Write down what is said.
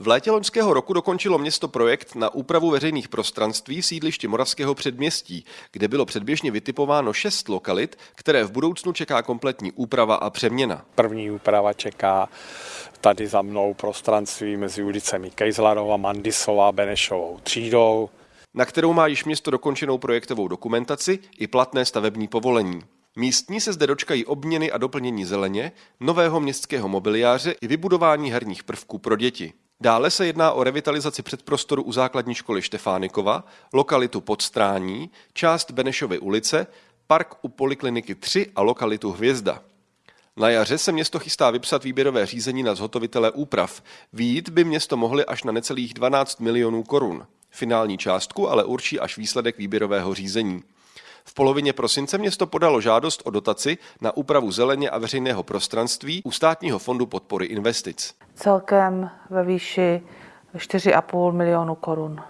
V létě loňského roku dokončilo město projekt na úpravu veřejných prostranství v sídlišti Moravského předměstí, kde bylo předběžně vytipováno šest lokalit, které v budoucnu čeká kompletní úprava a přeměna. První úprava čeká tady za mnou prostranství mezi ulicemi Kejzlarova, Mandisová, Benešovou třídou, na kterou má již město dokončenou projektovou dokumentaci i platné stavební povolení. Místní se zde dočkají obměny a doplnění zeleně, nového městského mobiliáře i vybudování herních prvků pro děti. Dále se jedná o revitalizaci předprostoru u základní školy Štefánikova, lokalitu Podstrání, část Benešovy ulice, park u Polikliniky 3 a lokalitu Hvězda. Na jaře se město chystá vypsat výběrové řízení na zhotovitele úprav. Výjít by město mohli až na necelých 12 milionů korun. Finální částku ale určí až výsledek výběrového řízení. Polovině prosince město podalo žádost o dotaci na úpravu zeleně a veřejného prostranství u státního fondu podpory investic. Celkem ve výši 4,5 milionu korun.